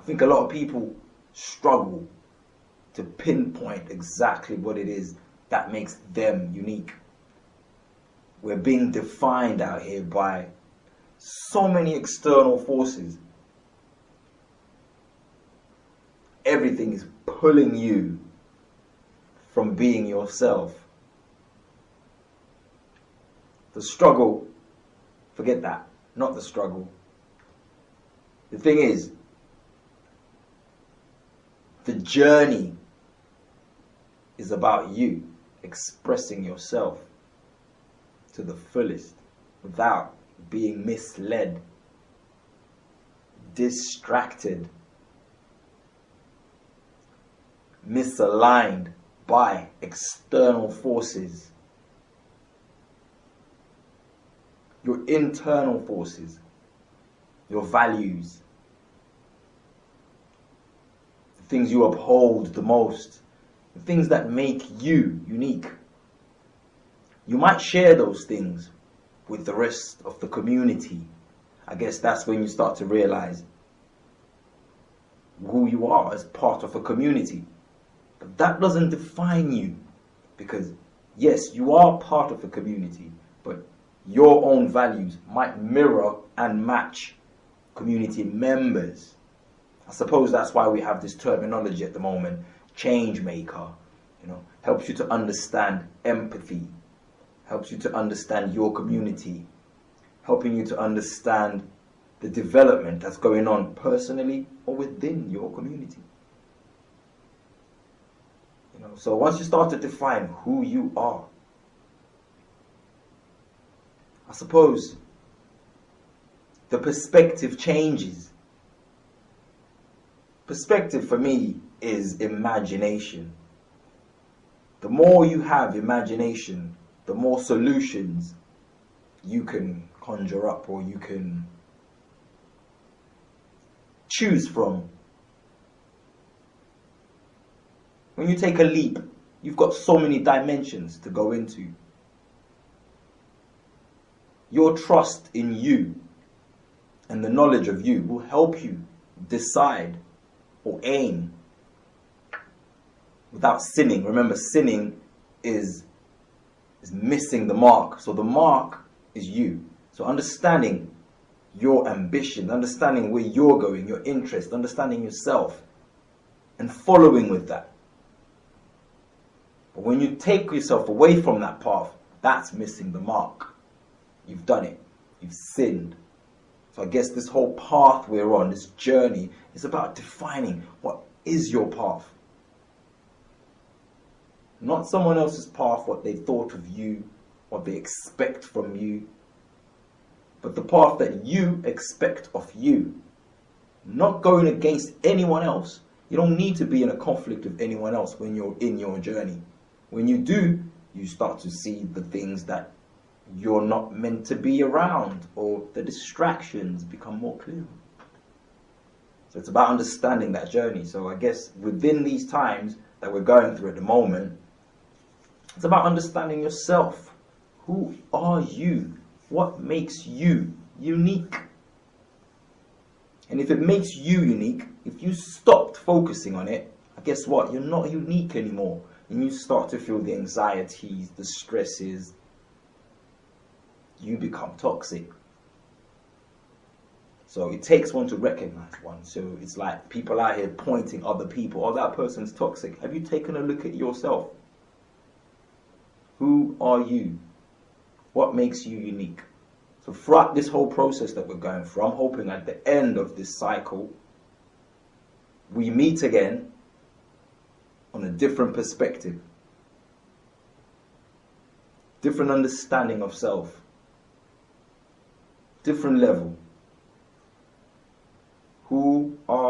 I think a lot of people struggle to pinpoint exactly what it is that makes them unique. We're being defined out here by so many external forces. Everything is pulling you from being yourself. The struggle, forget that, not the struggle. The thing is, the journey is about you expressing yourself to the fullest without being misled, distracted, misaligned by external forces. Your internal forces, your values, the things you uphold the most, the things that make you unique. You might share those things with the rest of the community. I guess that's when you start to realize who you are as part of a community. But that doesn't define you because, yes, you are part of a community, but your own values might mirror and match community members. I suppose that's why we have this terminology at the moment, change maker, you know, helps you to understand empathy, helps you to understand your community, helping you to understand the development that's going on personally or within your community. You know, so once you start to define who you are, I suppose the perspective changes. Perspective for me is imagination. The more you have imagination, the more solutions you can conjure up or you can choose from. When you take a leap, you've got so many dimensions to go into. Your trust in you and the knowledge of you will help you decide or aim without sinning. Remember, sinning is is missing the mark. So the mark is you. So understanding your ambition, understanding where you're going, your interest, understanding yourself, and following with that. But when you take yourself away from that path, that's missing the mark. You've done it. You've sinned. So I guess this whole path we're on, this journey, is about defining what is your path. Not someone else's path, what they thought of you, what they expect from you, but the path that you expect of you. Not going against anyone else. You don't need to be in a conflict with anyone else when you're in your journey. When you do, you start to see the things that you're not meant to be around or the distractions become more clear. So it's about understanding that journey. So I guess within these times that we're going through at the moment, it's about understanding yourself. Who are you? What makes you unique? And if it makes you unique, if you stopped focusing on it, guess what? You're not unique anymore. And you start to feel the anxieties, the stresses. You become toxic. So it takes one to recognize one. So it's like people out here pointing other people, oh, that person's toxic. Have you taken a look at yourself? Who are you? What makes you unique? So throughout this whole process that we're going through, I'm hoping at the end of this cycle, we meet again on a different perspective, different understanding of self, different level. Who are